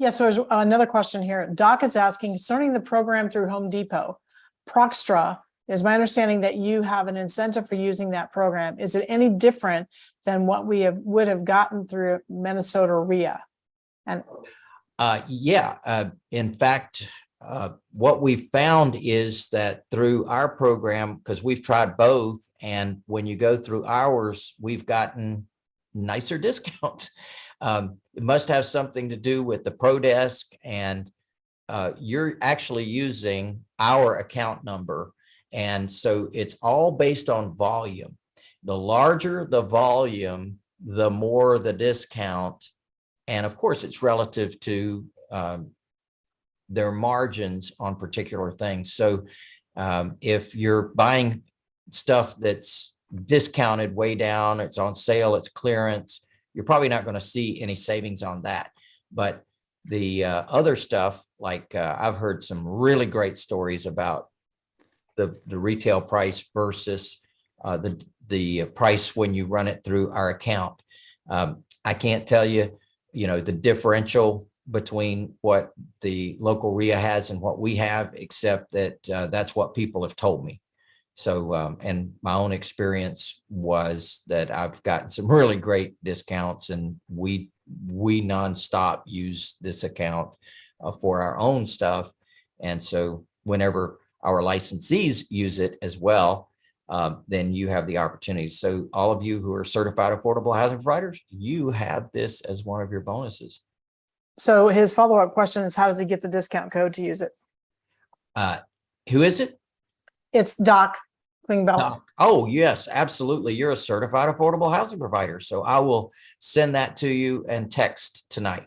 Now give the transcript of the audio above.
Yes, so there's another question here. Doc is asking concerning the program through Home Depot. Pro Xtra, it is my understanding that you have an incentive for using that program. Is it any different than what we have, would have gotten through Minnesota RIA? And Uh, yeah, uh, in fact, uh, what we found is that through our program, because we've tried both, and when you go through ours, we've gotten nicer discounts. Um, it must have something to do with the Pro Desk and uh, you're actually using our account number. And so it's all based on volume. The larger the volume, the more the discount. And of course, it's relative to um, their margins on particular things. So um, if you're buying stuff that's discounted way down, it's on sale, it's clearance, you're probably not going to see any savings on that. But the uh, other stuff, like uh, I've heard some really great stories about the, the retail price versus uh, the, the price when you run it through our account. Um, I can't tell you, you know, the differential between what the local RIA has and what we have, except that uh, that's what people have told me. So, um, and my own experience was that I've gotten some really great discounts and we, we nonstop use this account uh, for our own stuff. And so whenever our licensees use it as well, um, then you have the opportunity. So all of you who are certified affordable housing providers, you have this as one of your bonuses. so his follow-up question is how does he get the discount code to use it? Uh, who is it? It's Doc Oh, yes, absolutely. You're a certified affordable housing provider. So I will send that to you and text tonight.